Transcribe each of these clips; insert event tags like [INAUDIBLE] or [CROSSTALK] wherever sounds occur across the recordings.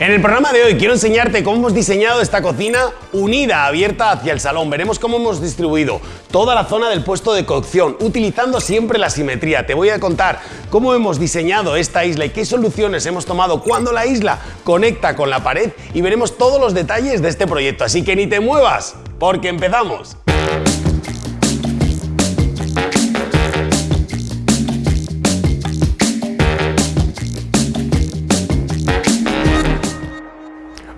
En el programa de hoy quiero enseñarte cómo hemos diseñado esta cocina unida, abierta hacia el salón. Veremos cómo hemos distribuido toda la zona del puesto de cocción, utilizando siempre la simetría. Te voy a contar cómo hemos diseñado esta isla y qué soluciones hemos tomado cuando la isla conecta con la pared y veremos todos los detalles de este proyecto. Así que ni te muevas, porque empezamos.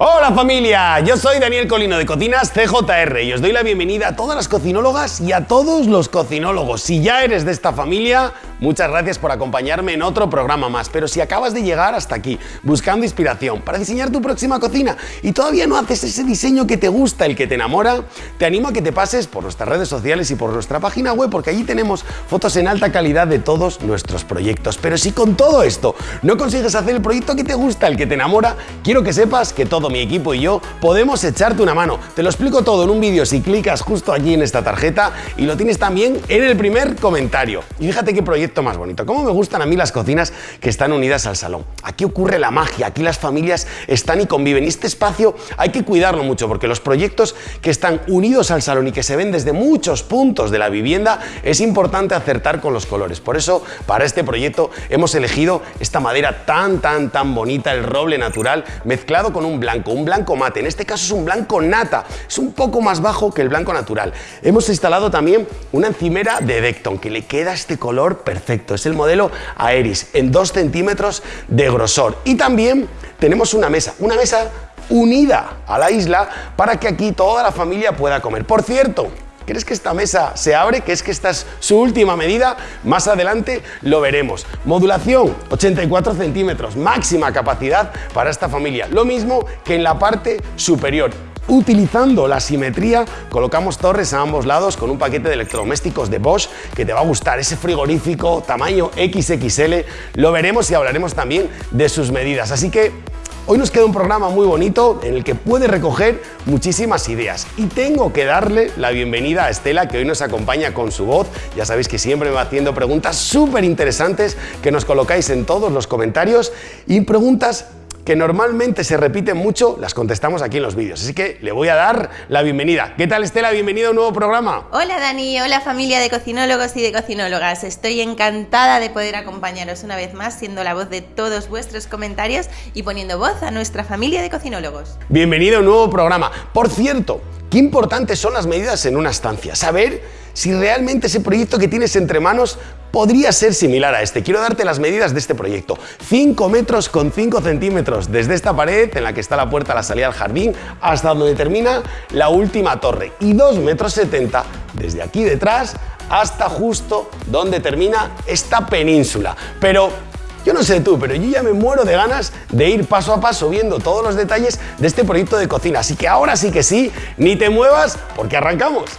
All right. Hola familia, yo soy Daniel Colino de Cocinas CJR y os doy la bienvenida a todas las cocinólogas y a todos los cocinólogos. Si ya eres de esta familia, muchas gracias por acompañarme en otro programa más. Pero si acabas de llegar hasta aquí buscando inspiración para diseñar tu próxima cocina y todavía no haces ese diseño que te gusta, el que te enamora, te animo a que te pases por nuestras redes sociales y por nuestra página web porque allí tenemos fotos en alta calidad de todos nuestros proyectos. Pero si con todo esto no consigues hacer el proyecto que te gusta, el que te enamora, quiero que sepas que todo mi equipo y yo podemos echarte una mano. Te lo explico todo en un vídeo si clicas justo aquí en esta tarjeta y lo tienes también en el primer comentario. Y fíjate qué proyecto más bonito. Cómo me gustan a mí las cocinas que están unidas al salón. Aquí ocurre la magia, aquí las familias están y conviven. Y este espacio hay que cuidarlo mucho porque los proyectos que están unidos al salón y que se ven desde muchos puntos de la vivienda es importante acertar con los colores. Por eso, para este proyecto hemos elegido esta madera tan, tan, tan bonita, el roble natural, mezclado con un blanco blanco mate, en este caso es un blanco nata, es un poco más bajo que el blanco natural. Hemos instalado también una encimera de Decton que le queda este color perfecto, es el modelo Aeris en 2 centímetros de grosor y también tenemos una mesa, una mesa unida a la isla para que aquí toda la familia pueda comer. Por cierto, ¿Crees que esta mesa se abre? ¿Que es que esta es su última medida? Más adelante lo veremos. Modulación, 84 centímetros, máxima capacidad para esta familia. Lo mismo que en la parte superior. Utilizando la simetría, colocamos torres a ambos lados con un paquete de electrodomésticos de Bosch que te va a gustar, ese frigorífico tamaño XXL. Lo veremos y hablaremos también de sus medidas. Así que Hoy nos queda un programa muy bonito en el que puede recoger muchísimas ideas y tengo que darle la bienvenida a Estela que hoy nos acompaña con su voz. Ya sabéis que siempre me va haciendo preguntas súper interesantes que nos colocáis en todos los comentarios y preguntas que normalmente se repiten mucho, las contestamos aquí en los vídeos. Así que le voy a dar la bienvenida. ¿Qué tal Estela? Bienvenida a un nuevo programa. Hola Dani, hola familia de cocinólogos y de cocinólogas. Estoy encantada de poder acompañaros una vez más siendo la voz de todos vuestros comentarios y poniendo voz a nuestra familia de cocinólogos. Bienvenido a un nuevo programa. Por cierto, qué importantes son las medidas en una estancia. Saber si realmente ese proyecto que tienes entre manos podría ser similar a este. Quiero darte las medidas de este proyecto. 5 metros con 5 centímetros desde esta pared en la que está la puerta a la salida al jardín hasta donde termina la última torre y 2 metros 70 desde aquí detrás hasta justo donde termina esta península. Pero yo no sé tú, pero yo ya me muero de ganas de ir paso a paso viendo todos los detalles de este proyecto de cocina. Así que ahora sí que sí, ni te muevas porque arrancamos.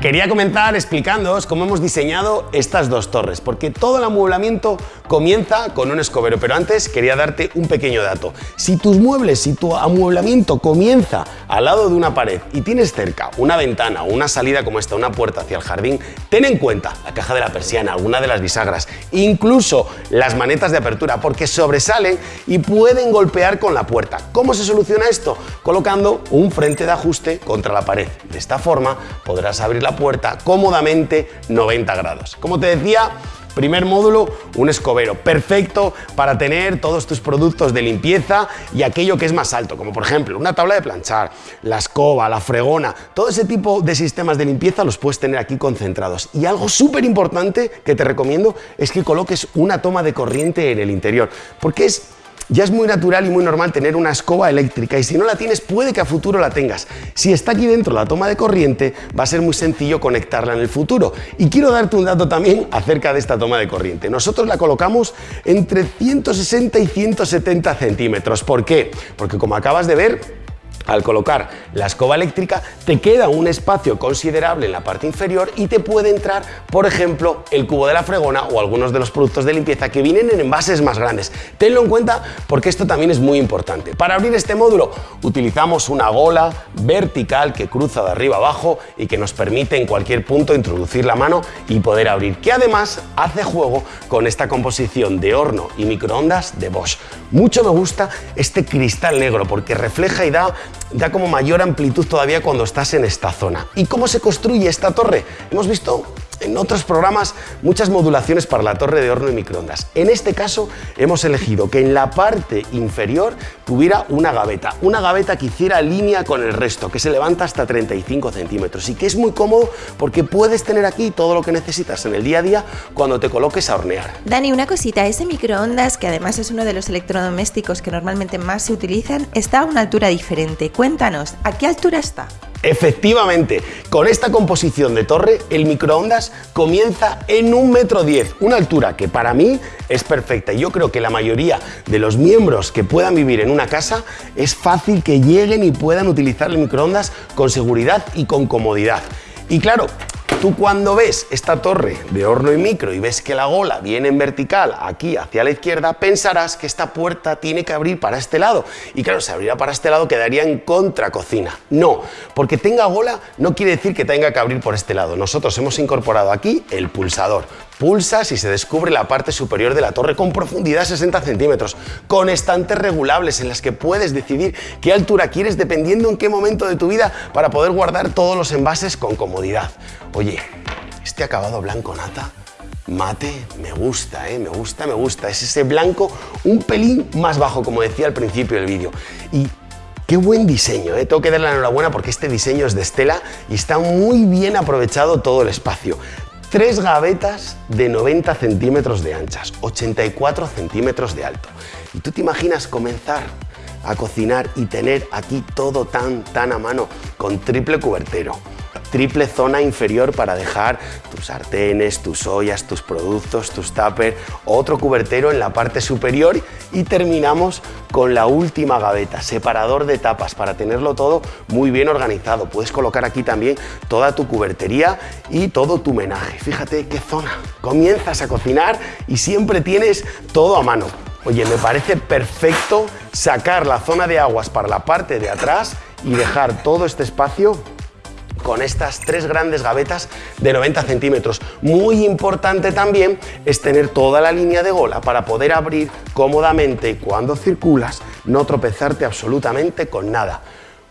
Quería comenzar explicándoos cómo hemos diseñado estas dos torres, porque todo el amueblamiento comienza con un escobero, pero antes quería darte un pequeño dato. Si tus muebles, si tu amueblamiento comienza al lado de una pared y tienes cerca una ventana o una salida como esta, una puerta hacia el jardín, ten en cuenta la caja de la persiana, alguna de las bisagras, incluso las manetas de apertura, porque sobresalen y pueden golpear con la puerta. ¿Cómo se soluciona esto? Colocando un frente de ajuste contra la pared. De esta forma podrás abrir la puerta cómodamente 90 grados. Como te decía, Primer módulo, un escobero, perfecto para tener todos tus productos de limpieza y aquello que es más alto, como por ejemplo una tabla de planchar, la escoba, la fregona, todo ese tipo de sistemas de limpieza los puedes tener aquí concentrados. Y algo súper importante que te recomiendo es que coloques una toma de corriente en el interior, porque es ya es muy natural y muy normal tener una escoba eléctrica y si no la tienes puede que a futuro la tengas. Si está aquí dentro la toma de corriente va a ser muy sencillo conectarla en el futuro. Y quiero darte un dato también acerca de esta toma de corriente. Nosotros la colocamos entre 160 y 170 centímetros. ¿Por qué? Porque como acabas de ver al colocar la escoba eléctrica te queda un espacio considerable en la parte inferior y te puede entrar, por ejemplo, el cubo de la fregona o algunos de los productos de limpieza que vienen en envases más grandes. Tenlo en cuenta porque esto también es muy importante. Para abrir este módulo utilizamos una gola vertical que cruza de arriba abajo y que nos permite en cualquier punto introducir la mano y poder abrir, que además hace juego con esta composición de horno y microondas de Bosch. Mucho me gusta este cristal negro porque refleja y da da como mayor amplitud todavía cuando estás en esta zona. ¿Y cómo se construye esta torre? Hemos visto en otros programas muchas modulaciones para la torre de horno y microondas. En este caso hemos elegido que en la parte inferior tuviera una gaveta, una gaveta que hiciera línea con el resto, que se levanta hasta 35 centímetros y que es muy cómodo porque puedes tener aquí todo lo que necesitas en el día a día cuando te coloques a hornear. Dani, una cosita, ese microondas, que además es uno de los electrodomésticos que normalmente más se utilizan, está a una altura diferente. Cuéntanos, ¿a qué altura está? Efectivamente, con esta composición de torre, el microondas comienza en un metro diez, una altura que para mí es perfecta. Yo creo que la mayoría de los miembros que puedan vivir en una casa es fácil que lleguen y puedan utilizar el microondas con seguridad y con comodidad. Y claro, Tú cuando ves esta torre de horno y micro y ves que la gola viene en vertical aquí hacia la izquierda, pensarás que esta puerta tiene que abrir para este lado. Y claro, si abriera para este lado quedaría en contra cocina. No, porque tenga gola no quiere decir que tenga que abrir por este lado. Nosotros hemos incorporado aquí el pulsador. Pulsas y se descubre la parte superior de la torre con profundidad 60 centímetros, con estantes regulables en las que puedes decidir qué altura quieres dependiendo en qué momento de tu vida para poder guardar todos los envases con comodidad. Oye, este acabado blanco nata mate me gusta, ¿eh? me gusta, me gusta. Es ese blanco un pelín más bajo, como decía al principio del vídeo. Y qué buen diseño, ¿eh? tengo que darle la enhorabuena porque este diseño es de Estela y está muy bien aprovechado todo el espacio. Tres gavetas de 90 centímetros de anchas, 84 centímetros de alto. ¿Y tú te imaginas comenzar a cocinar y tener aquí todo tan, tan a mano con triple cubertero? Triple zona inferior para dejar tus sartenes, tus ollas, tus productos, tus tuppers, otro cubertero en la parte superior y terminamos con la última gaveta, separador de tapas para tenerlo todo muy bien organizado. Puedes colocar aquí también toda tu cubertería y todo tu menaje. Fíjate qué zona. Comienzas a cocinar y siempre tienes todo a mano. Oye, me parece perfecto sacar la zona de aguas para la parte de atrás y dejar todo este espacio con estas tres grandes gavetas de 90 centímetros. Muy importante también es tener toda la línea de gola para poder abrir cómodamente y cuando circulas no tropezarte absolutamente con nada.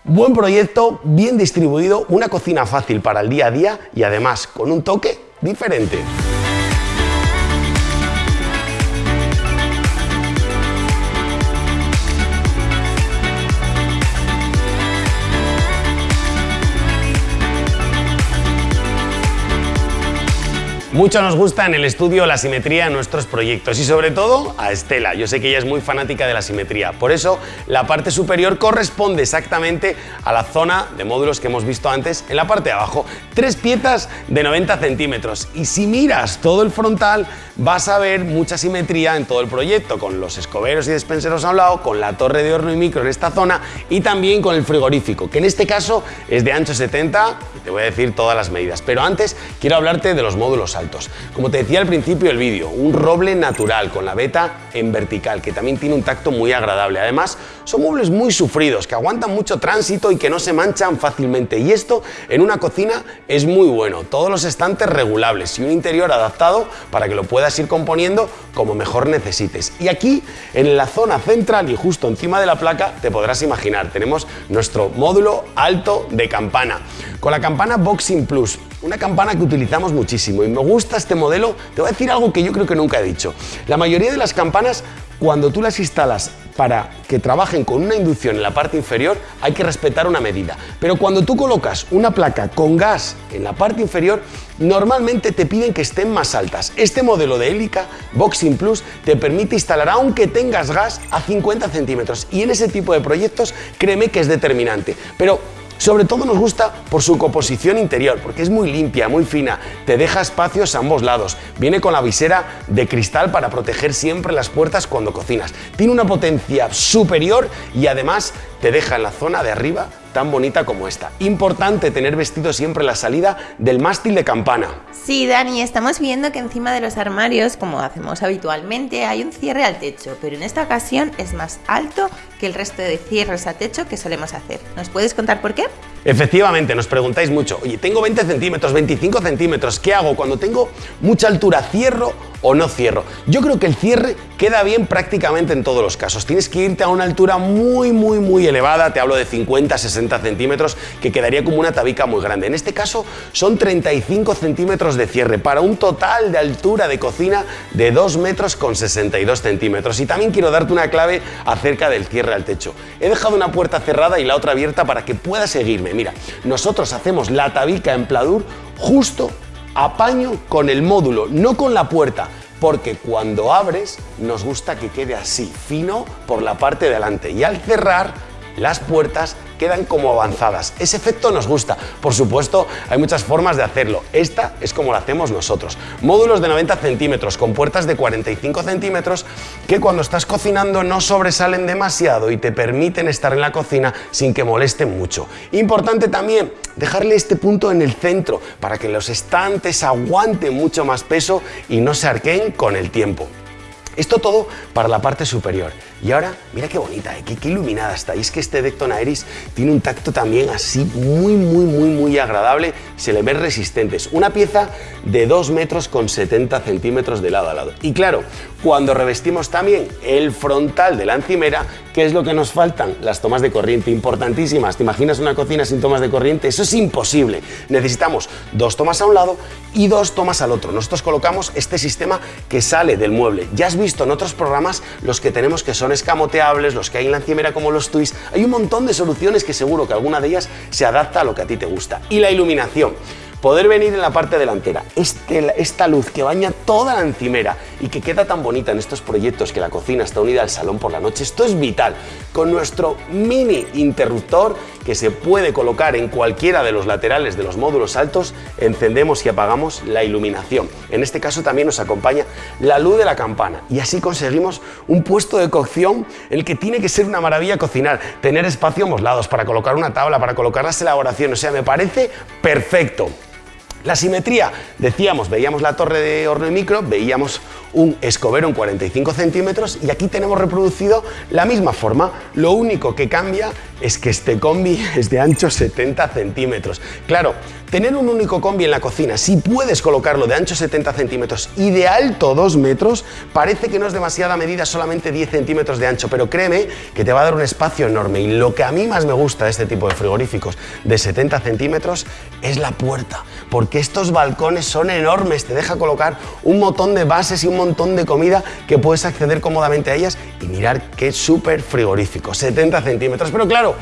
Buen proyecto, bien distribuido, una cocina fácil para el día a día y además con un toque diferente. Mucho nos gusta en el estudio la simetría en nuestros proyectos y sobre todo a Estela. Yo sé que ella es muy fanática de la simetría. Por eso la parte superior corresponde exactamente a la zona de módulos que hemos visto antes en la parte de abajo. Tres piezas de 90 centímetros y si miras todo el frontal vas a ver mucha simetría en todo el proyecto con los escoberos y despenseros a un lado, con la torre de horno y micro en esta zona y también con el frigorífico que en este caso es de ancho 70 y te voy a decir todas las medidas. Pero antes quiero hablarte de los módulos altos. Como te decía al principio del vídeo, un roble natural con la veta en vertical, que también tiene un tacto muy agradable. Además, son muebles muy sufridos, que aguantan mucho tránsito y que no se manchan fácilmente. Y esto en una cocina es muy bueno. Todos los estantes regulables y un interior adaptado para que lo puedas ir componiendo como mejor necesites. Y aquí, en la zona central y justo encima de la placa, te podrás imaginar, tenemos nuestro módulo alto de campana. Con la campana Boxing Plus, una campana que utilizamos muchísimo y me gusta este modelo, te voy a decir algo que yo creo que nunca he dicho. La mayoría de las campanas, cuando tú las instalas para que trabajen con una inducción en la parte inferior, hay que respetar una medida. Pero cuando tú colocas una placa con gas en la parte inferior, normalmente te piden que estén más altas. Este modelo de hélica Boxing Plus te permite instalar, aunque tengas gas, a 50 centímetros. Y en ese tipo de proyectos, créeme que es determinante. Pero Sobre todo nos gusta por su composición interior, porque es muy limpia, muy fina, te deja espacios a ambos lados, viene con la visera de cristal para proteger siempre las puertas cuando cocinas, tiene una potencia superior y además te deja en la zona de arriba tan bonita como esta. Importante tener vestido siempre la salida del mástil de campana. Sí, Dani, estamos viendo que encima de los armarios, como hacemos habitualmente, hay un cierre al techo, pero en esta ocasión es más alto que el resto de cierres a techo que solemos hacer. ¿Nos puedes contar por qué? Efectivamente, nos preguntáis mucho, oye, tengo 20 centímetros, 25 centímetros, ¿qué hago cuando tengo mucha altura? ¿Cierro o no cierro? Yo creo que el cierre queda bien prácticamente en todos los casos. Tienes que irte a una altura muy, muy, muy elevada, te hablo de 50, 60 centímetros, que quedaría como una tabica muy grande. En este caso son 35 centímetros de cierre para un total de altura de cocina de 2 metros con 62 centímetros. Y también quiero darte una clave acerca del cierre al techo. He dejado una puerta cerrada y la otra abierta para que puedas seguirme Mira, nosotros hacemos la tabica en pladur justo a paño con el módulo, no con la puerta, porque cuando abres nos gusta que quede así, fino por la parte de delante. Y al cerrar las puertas quedan como avanzadas. Ese efecto nos gusta. Por supuesto, hay muchas formas de hacerlo. Esta es como la hacemos nosotros. Módulos de 90 centímetros con puertas de 45 centímetros que cuando estás cocinando no sobresalen demasiado y te permiten estar en la cocina sin que molesten mucho. Importante también dejarle este punto en el centro para que los estantes aguanten mucho más peso y no se arqueen con el tiempo. Esto todo para la parte superior. Y ahora, mira qué bonita, ¿eh? qué, iluminada está. Y es que este Decton Aeris tiene un tacto también así muy, muy, muy, muy agradable. Se le ven resistentes. Una pieza de 2 metros con 70 centímetros de lado a lado. Y claro, cuando revestimos también el frontal de la encimera, ¿qué es lo que nos faltan? Las tomas de corriente, importantísimas. ¿Te imaginas una cocina sin tomas de corriente? Eso es imposible. Necesitamos dos tomas a un lado y dos tomas al otro. Nosotros colocamos este sistema que sale del mueble. Ya has visto en otros programas los que tenemos que son escamoteables, los que hay en la encimera como los twists, hay un montón de soluciones que seguro que alguna de ellas se adapta a lo que a ti te gusta. Y la iluminación poder venir en la parte delantera, este, esta luz que baña toda la encimera y que queda tan bonita en estos proyectos que la cocina está unida al salón por la noche, esto es vital. Con nuestro mini interruptor que se puede colocar en cualquiera de los laterales de los módulos altos, encendemos y apagamos la iluminación. En este caso también nos acompaña la luz de la campana y así conseguimos un puesto de cocción el que tiene que ser una maravilla cocinar, tener espacio a lados para colocar una tabla, para colocar las elaboraciones, o sea, me parece perfecto. La simetría, decíamos, veíamos la torre de horno y micro, veíamos un escobero en 45 centímetros y aquí tenemos reproducido la misma forma. Lo único que cambia es que este combi es de ancho 70 centímetros. Claro, tener un único combi en la cocina, si puedes colocarlo de ancho 70 centímetros y de alto 2 metros, parece que no es demasiada medida, solamente 10 centímetros de ancho, pero créeme que te va a dar un espacio enorme. Y lo que a mí más me gusta de este tipo de frigoríficos de 70 centímetros es la puerta, porque estos balcones son enormes, te deja colocar un montón de bases y un montón de comida que puedes acceder cómodamente a ellas y mirar qué súper frigorífico, 70 centímetros, pero claro,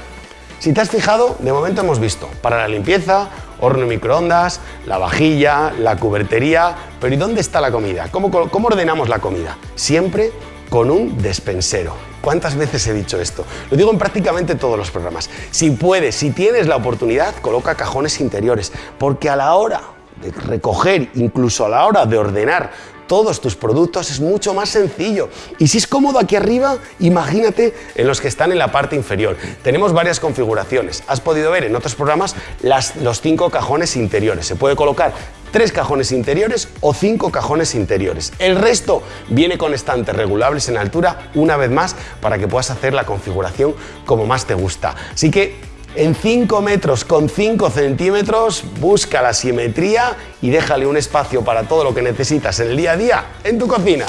si te has fijado, de momento hemos visto para la limpieza, horno y microondas, la vajilla, la cubertería, pero ¿y dónde está la comida? ¿Cómo, cómo ordenamos la comida? Siempre con un despensero. ¿Cuántas veces he dicho esto? Lo digo en prácticamente todos los programas. Si puedes, si tienes la oportunidad, coloca cajones interiores, porque a la hora de recoger, incluso a la hora de ordenar todos tus productos es mucho más sencillo. Y si es cómodo aquí arriba, imagínate en los que están en la parte inferior. Tenemos varias configuraciones. Has podido ver en otros programas los cinco cajones interiores. Se puede colocar tres cajones interiores o cinco cajones interiores. El resto viene con estantes regulables en altura, una vez más, para que puedas hacer la configuración como más te gusta. Así que en 5 metros con 5 centímetros, busca la simetría y déjale un espacio para todo lo que necesitas en el día a día en tu cocina.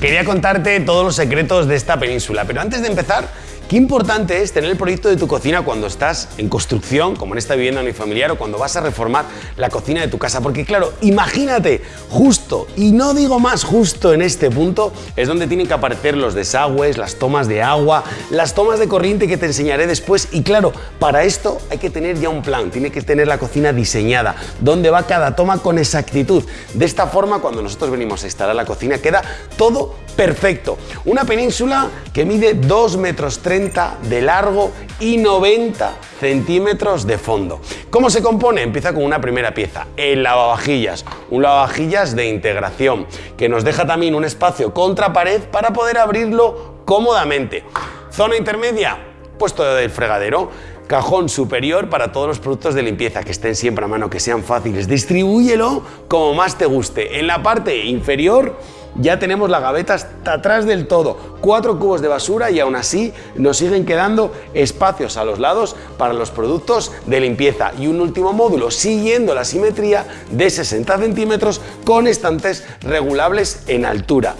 Quería contarte todos los secretos de esta península, pero antes de empezar Qué importante es tener el proyecto de tu cocina cuando estás en construcción, como en esta vivienda unifamiliar, o cuando vas a reformar la cocina de tu casa. Porque claro, imagínate, justo, y no digo más justo en este punto, es donde tienen que aparecer los desagües, las tomas de agua, las tomas de corriente que te enseñaré después. Y claro, para esto hay que tener ya un plan, tiene que tener la cocina diseñada, donde va cada toma con exactitud. De esta forma, cuando nosotros venimos a instalar la cocina, queda todo perfecto. Una península que mide 2 metros 30 de largo y 90 centímetros de fondo. ¿Cómo se compone? Empieza con una primera pieza, el lavavajillas, un lavavajillas de integración que nos deja también un espacio contra pared para poder abrirlo cómodamente. Zona intermedia, puesto del fregadero, cajón superior para todos los productos de limpieza que estén siempre a mano, que sean fáciles. Distribúyelo como más te guste. En la parte inferior ya tenemos la gaveta hasta atrás del todo, cuatro cubos de basura y aún así nos siguen quedando espacios a los lados para los productos de limpieza y un último módulo siguiendo la simetría de 60 centímetros con estantes regulables en altura.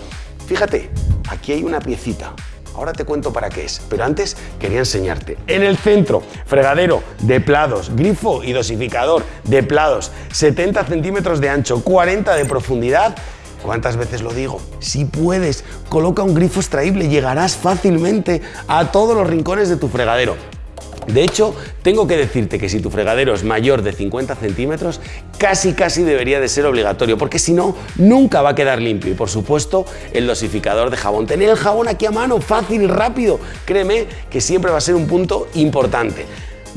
Fíjate, aquí hay una piecita, Ahora te cuento para qué es, pero antes quería enseñarte. En el centro, fregadero de plados, grifo y dosificador de plados, 70 centímetros de ancho, 40 de profundidad ¿Cuántas veces lo digo? Si puedes, coloca un grifo extraíble, llegarás fácilmente a todos los rincones de tu fregadero. De hecho, tengo que decirte que si tu fregadero es mayor de 50 centímetros, casi casi debería de ser obligatorio, porque si no, nunca va a quedar limpio. Y por supuesto, el dosificador de jabón. Tener el jabón aquí a mano, fácil rápido, créeme que siempre va a ser un punto importante.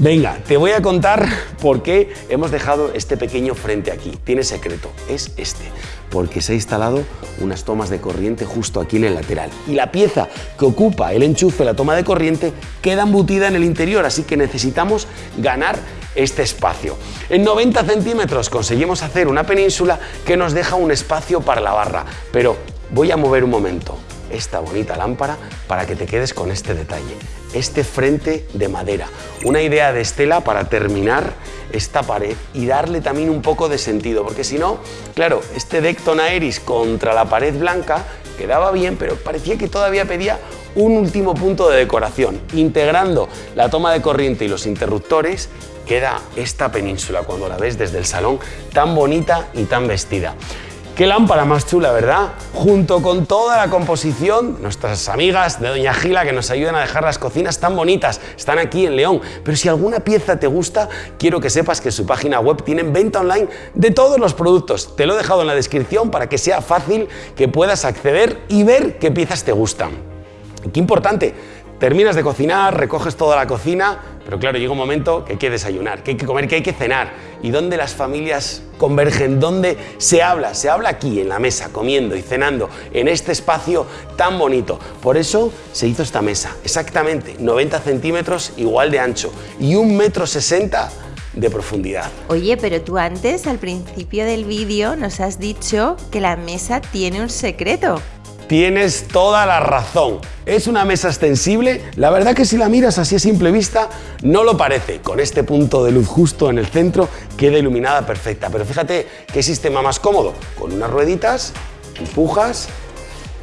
Venga, te voy a contar por qué hemos dejado este pequeño frente aquí. Tiene secreto, es este, porque se ha instalado unas tomas de corriente justo aquí en el lateral. Y la pieza que ocupa el enchufe, la toma de corriente, queda embutida en el interior, así que necesitamos ganar este espacio. En 90 centímetros conseguimos hacer una península que nos deja un espacio para la barra, pero voy a mover un momento esta bonita lámpara para que te quedes con este detalle este frente de madera. Una idea de Estela para terminar esta pared y darle también un poco de sentido, porque si no, claro, este Decton Aeris contra la pared blanca quedaba bien, pero parecía que todavía pedía un último punto de decoración. Integrando la toma de corriente y los interruptores, queda esta península cuando la ves desde el salón tan bonita y tan vestida. Qué lámpara más chula, ¿verdad? Junto con toda la composición, nuestras amigas de Doña Gila que nos ayudan a dejar las cocinas tan bonitas, están aquí en León. Pero si alguna pieza te gusta, quiero que sepas que su página web tienen venta online de todos los productos. Te lo he dejado en la descripción para que sea fácil que puedas acceder y ver qué piezas te gustan. Qué importante, terminas de cocinar, recoges toda la cocina, pero claro, llega un momento que hay que desayunar, que hay que comer, que hay que cenar. ¿Y dónde las familias convergen? ¿Dónde se habla? Se habla aquí, en la mesa, comiendo y cenando, en este espacio tan bonito. Por eso se hizo esta mesa, exactamente 90 centímetros igual de ancho y un metro 60 de profundidad. Oye, pero tú antes, al principio del vídeo, nos has dicho que la mesa tiene un secreto. Tienes toda la razón. Es una mesa extensible. La verdad que si la miras así a simple vista, no lo parece. Con este punto de luz justo en el centro, queda iluminada perfecta. Pero fíjate qué sistema más cómodo. Con unas rueditas, empujas,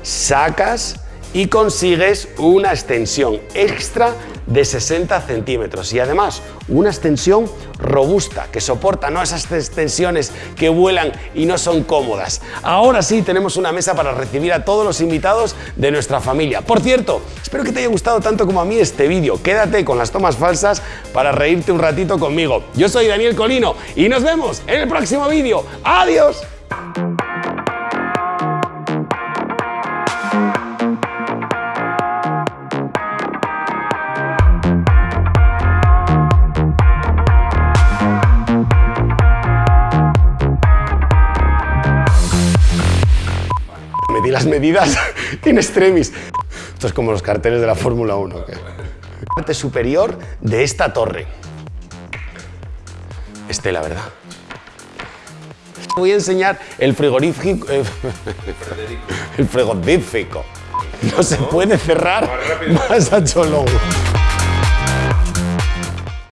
sacas y consigues una extensión extra de 60 centímetros y además una extensión robusta que soporta no esas extensiones que vuelan y no son cómodas. Ahora sí tenemos una mesa para recibir a todos los invitados de nuestra familia. Por cierto, espero que te haya gustado tanto como a mí este vídeo. Quédate con las tomas falsas para reírte un ratito conmigo. Yo soy Daniel Colino y nos vemos en el próximo vídeo. ¡Adiós! Las medidas [LAUGHS] en extremis. Esto es como los carteles de la Fórmula 1. La parte superior de esta torre. Estela, ¿verdad? Voy a enseñar el frigorífico. Eh, [LAUGHS] el frigorífico. No se puede cerrar más a Cholón.